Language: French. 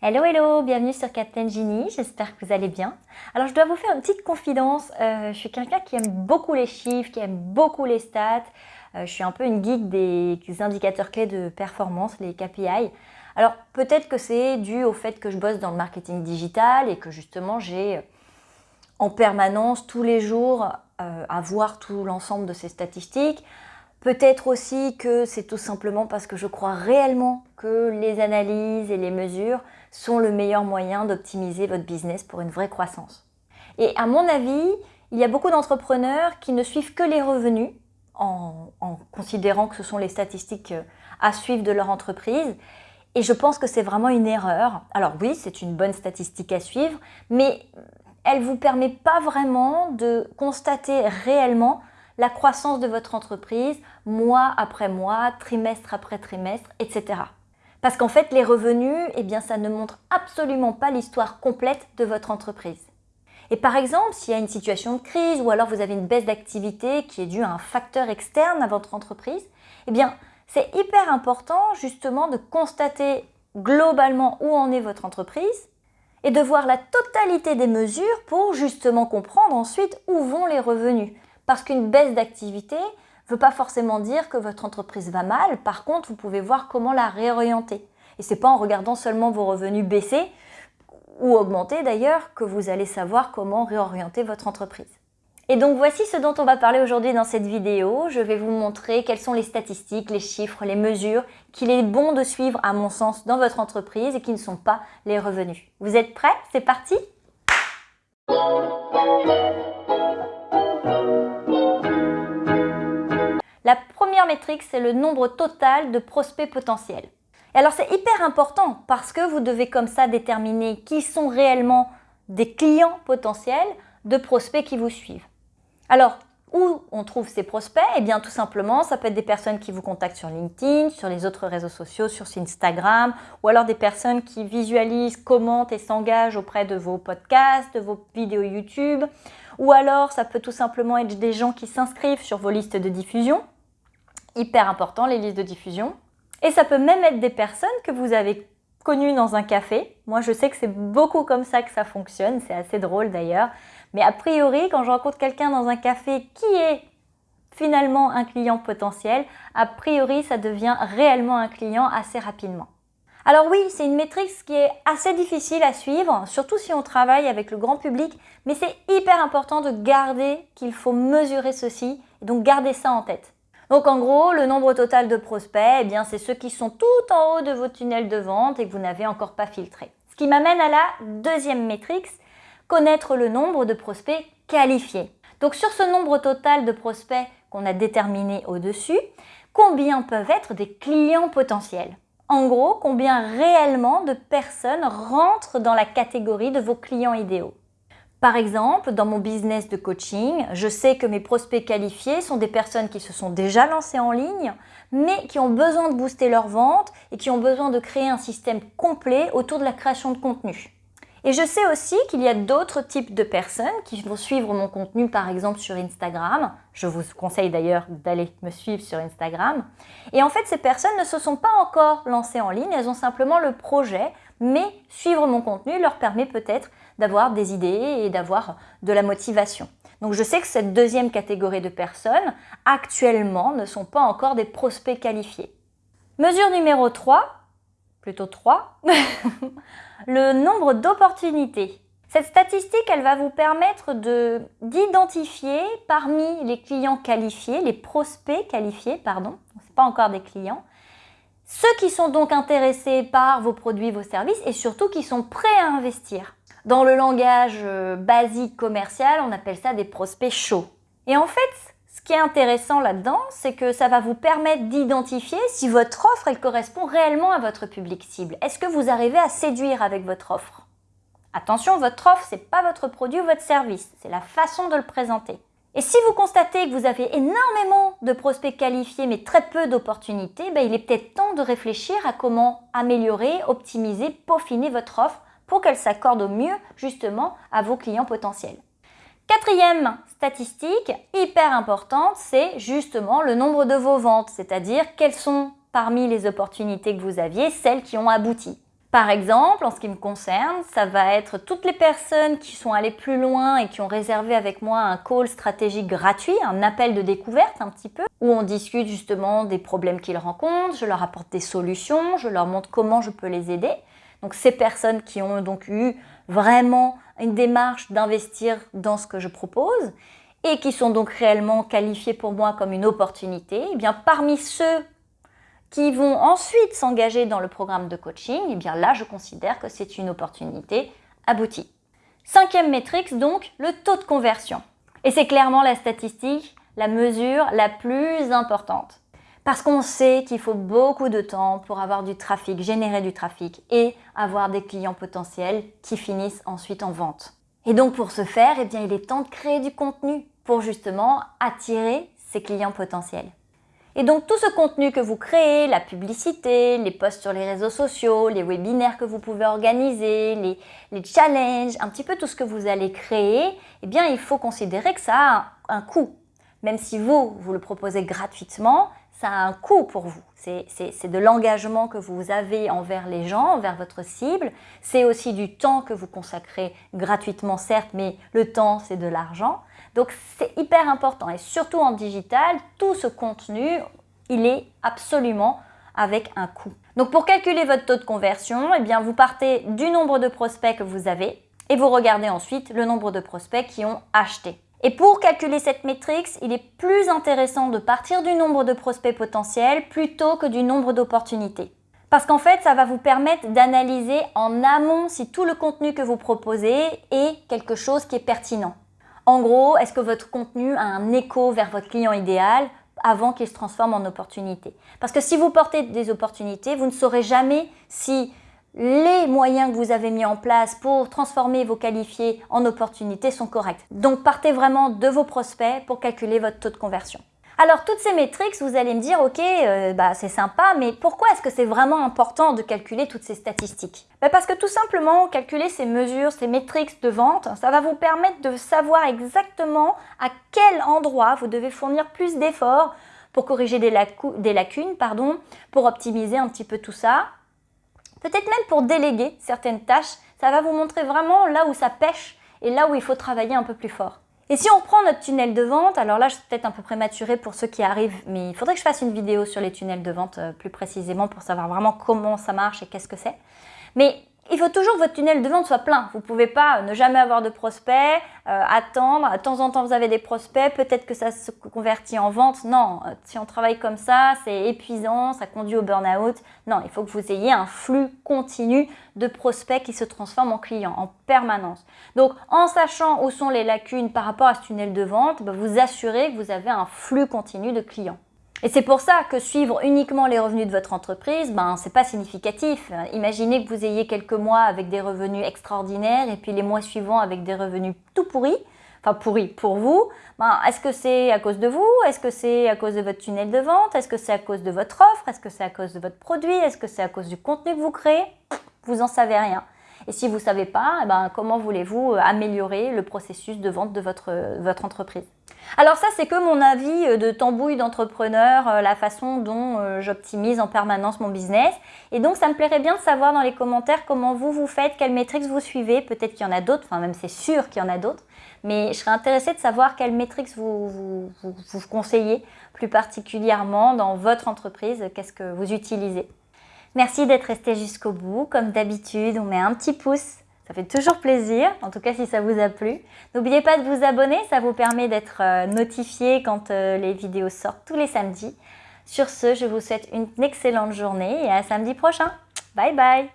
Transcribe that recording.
Hello hello, bienvenue sur Captain Genie, j'espère que vous allez bien. Alors je dois vous faire une petite confidence, euh, je suis quelqu'un qui aime beaucoup les chiffres, qui aime beaucoup les stats, euh, je suis un peu une geek des, indicateurs clés de performance, les KPI. Alors peut-être que c'est dû au fait que je bosse dans le marketing digital et que justement j'ai euh, en permanence tous les jours à voir tout l'ensemble de ces statistiques. Peut-être aussi que c'est tout simplement parce que je crois réellement que les analyses et les mesures sont le meilleur moyen d'optimiser votre business pour une vraie croissance. Et à mon avis, il y a beaucoup d'entrepreneurs qui ne suivent que les revenus en, considérant que ce sont les statistiques à suivre de leur entreprise. Et je pense que c'est vraiment une erreur. Alors oui, c'est une bonne statistique à suivre, mais elle ne vous permet pas vraiment de constater réellement la croissance de votre entreprise mois après mois, trimestre après trimestre, etc. Parce qu'en fait, les revenus, eh bien, ça ne montre absolument pas l'histoire complète de votre entreprise. Et par exemple, s'il y a une situation de crise ou alors vous avez une baisse d'activité qui est due à un facteur externe à votre entreprise, eh bien, c'est hyper important justement de constater globalement où en est votre entreprise et de voir la totalité des mesures pour justement comprendre ensuite où vont les revenus. Parce qu'une baisse d'activité ne veut pas forcément dire que votre entreprise va mal. Par contre, vous pouvez voir comment la réorienter. Et ce n'est pas en regardant seulement vos revenus baisser ou augmenter d'ailleurs que vous allez savoir comment réorienter votre entreprise. Et donc voici ce dont on va parler aujourd'hui dans cette vidéo. Je vais vous montrer quelles sont les statistiques, les chiffres, les mesures qu'il est bon de suivre à mon sens dans votre entreprise et qui ne sont pas les revenus. Vous êtes prêts? C'est parti La première métrique, c'est le nombre total de prospects potentiels. Et alors c'est hyper important parce que vous devez comme ça déterminer qui sont réellement des clients potentiels de prospects qui vous suivent. Alors, où on trouve ces prospects? Eh bien tout simplement, ça peut être des personnes qui vous contactent sur LinkedIn, sur les autres réseaux sociaux, sur Instagram, ou alors des personnes qui visualisent, commentent et s'engagent auprès de vos podcasts, de vos vidéos YouTube, ou alors ça peut tout simplement être des gens qui s'inscrivent sur vos listes de diffusion, hyper important, les listes de diffusion. Et ça peut même être des personnes que vous avez connues dans un café. Moi, je sais que c'est beaucoup comme ça que ça fonctionne, c'est assez drôle d'ailleurs. Mais a priori, quand je rencontre quelqu'un dans un café qui est finalement un client potentiel, a priori, ça devient réellement un client assez rapidement. Alors oui, c'est une métrique qui est assez difficile à suivre, surtout si on travaille avec le grand public, mais c'est hyper important de garder qu'il faut mesurer ceci, et donc garder ça en tête. Donc en gros, le nombre total de prospects, eh c'est ceux qui sont tout en haut de vos tunnels de vente et que vous n'avez encore pas filtré. Ce qui m'amène à la deuxième métrique, connaître le nombre de prospects qualifiés. Donc sur ce nombre total de prospects qu'on a déterminé au-dessus, combien peuvent être des clients potentiels? En gros, combien réellement de personnes rentrent dans la catégorie de vos clients idéaux? Par exemple, dans mon business de coaching, je sais que mes prospects qualifiés sont des personnes qui se sont déjà lancées en ligne, mais qui ont besoin de booster leur vente et qui ont besoin de créer un système complet autour de la création de contenu. Et je sais aussi qu'il y a d'autres types de personnes qui vont suivre mon contenu, par exemple sur Instagram. Je vous conseille d'ailleurs d'aller me suivre sur Instagram. Et en fait, ces personnes ne se sont pas encore lancées en ligne, elles ont simplement le projet, mais suivre mon contenu leur permet peut-être d'avoir des idées et d'avoir de la motivation. Donc je sais que cette deuxième catégorie de personnes, actuellement, ne sont pas encore des prospects qualifiés. Mesure numéro 3, plutôt 3, le nombre d'opportunités. Cette statistique, elle va vous permettre d'identifier parmi les clients qualifiés, les prospects qualifiés, pardon, ce pas encore des clients, ceux qui sont donc intéressés par vos produits, vos services et surtout qui sont prêts à investir. Dans le langage euh, basique commercial, on appelle ça des prospects chauds. Et en fait, ce qui est intéressant là-dedans, c'est que ça va vous permettre d'identifier si votre offre, elle correspond réellement à votre public cible. Est-ce que vous arrivez à séduire avec votre offre? Attention, votre offre, ce n'est pas votre produit ou votre service, c'est la façon de le présenter. Et si vous constatez que vous avez énormément de prospects qualifiés mais très peu d'opportunités, ben, il est peut-être temps de réfléchir à comment améliorer, optimiser, peaufiner votre offre pour qu'elle s'accorde au mieux justement à vos clients potentiels. Quatrième statistique hyper importante, c'est justement le nombre de vos ventes, c'est-à-dire quelles sont parmi les opportunités que vous aviez, celles qui ont abouti. Par exemple, en ce qui me concerne, ça va être toutes les personnes qui sont allées plus loin et qui ont réservé avec moi un call stratégique gratuit, un appel de découverte un petit peu, où on discute justement des problèmes qu'ils rencontrent, je leur apporte des solutions, je leur montre comment je peux les aider. Donc ces personnes qui ont donc eu vraiment une démarche d'investir dans ce que je propose et qui sont donc réellement qualifiées pour moi comme une opportunité, eh parmi ceux qui vont ensuite s'engager dans le programme de coaching, eh là, je considère que c'est une opportunité aboutie. Cinquième métrique, donc, le taux de conversion. Et c'est clairement la statistique, la mesure la plus importante. Parce qu'on sait qu'il faut beaucoup de temps pour avoir du trafic, générer du trafic et avoir des clients potentiels qui finissent ensuite en vente. Et donc pour ce faire, eh bien, il est temps de créer du contenu pour justement attirer ces clients potentiels. Et donc tout ce contenu que vous créez, la publicité, les posts sur les réseaux sociaux, les webinaires que vous pouvez organiser, les, challenges, un petit peu tout ce que vous allez créer, eh bien il faut considérer que ça a un, coût. Même si vous, vous le proposez gratuitement, ça a un coût pour vous. C'est de l'engagement que vous avez envers les gens, envers votre cible. C'est aussi du temps que vous consacrez gratuitement, certes, mais le temps, c'est de l'argent. Donc c'est hyper important et surtout en digital, tout ce contenu, il est absolument avec un coût. Donc pour calculer votre taux de conversion, eh bien vous partez du nombre de prospects que vous avez et vous regardez ensuite le nombre de prospects qui ont acheté. Et pour calculer cette métrique, il est plus intéressant de partir du nombre de prospects potentiels plutôt que du nombre d'opportunités. Parce qu'en fait, ça va vous permettre d'analyser en amont si tout le contenu que vous proposez est quelque chose qui est pertinent. En gros, est-ce que votre contenu a un écho vers votre client idéal avant qu'il se transforme en opportunité? Parce que si vous portez des opportunités, vous ne saurez jamais si les moyens que vous avez mis en place pour transformer vos qualifiés en opportunités sont corrects. Donc partez vraiment de vos prospects pour calculer votre taux de conversion. Alors toutes ces métriques, vous allez me dire, ok, euh, bah, c'est sympa, mais pourquoi est-ce que c'est vraiment important de calculer toutes ces statistiques? Bah, Parce que tout simplement, calculer ces mesures, ces métriques de vente, ça va vous permettre de savoir exactement à quel endroit vous devez fournir plus d'efforts pour corriger des, des lacunes, pardon, pour optimiser un petit peu tout ça. Peut-être même pour déléguer certaines tâches, ça va vous montrer vraiment là où ça pêche et là où il faut travailler un peu plus fort. Et si on prend notre tunnel de vente, alors là je suis peut-être un peu prématurée pour ceux qui arrivent, mais il faudrait que je fasse une vidéo sur les tunnels de vente euh, plus précisément pour savoir vraiment comment ça marche et qu'est-ce que c'est. Mais il faut toujours que votre tunnel de vente soit plein. Vous ne pouvez pas ne jamais avoir de prospects, euh, attendre, de temps en temps vous avez des prospects, peut-être que ça se convertit en vente. Non, euh, si on travaille comme ça, c'est épuisant, ça conduit au burn-out. Non, il faut que vous ayez un flux continu de prospects qui se transforment en clients en permanence. Donc, en sachant où sont les lacunes par rapport à ce tunnel de vente, bah, vous assurez que vous avez un flux continu de clients. Et c'est pour ça que suivre uniquement les revenus de votre entreprise, ben, c'est pas significatif. Imaginez que vous ayez quelques mois avec des revenus extraordinaires et puis les mois suivants avec des revenus tout pourris, enfin pourris pour vous. Ben, Est-ce que c'est à cause de vous? Est-ce que c'est à cause de votre tunnel de vente? Est-ce que c'est à cause de votre offre? Est-ce que c'est à cause de votre produit? Est-ce que c'est à cause du contenu que vous créez? Vous n'en savez rien. Et si vous ne savez pas, eh ben, comment voulez-vous améliorer le processus de vente de votre, votre entreprise? Alors ça, c'est que mon avis euh, de tambouille d'entrepreneur, euh, la façon dont euh, j'optimise en permanence mon business. Et donc, ça me plairait bien de savoir dans les commentaires comment vous, vous faites, quelles métriques vous suivez. Peut-être qu'il y en a d'autres, enfin même c'est sûr qu'il y en a d'autres. Mais je serais intéressée de savoir quelles métriques vous, vous, conseillez plus particulièrement dans votre entreprise, qu'est-ce que vous utilisez? Merci d'être resté jusqu'au bout. Comme d'habitude, on met un petit pouce ça fait toujours plaisir, en tout cas si ça vous a plu. N'oubliez pas de vous abonner, ça vous permet d'être euh, notifié quand euh, les vidéos sortent tous les samedis. Sur ce, je vous souhaite une excellente journée et à samedi prochain. Bye bye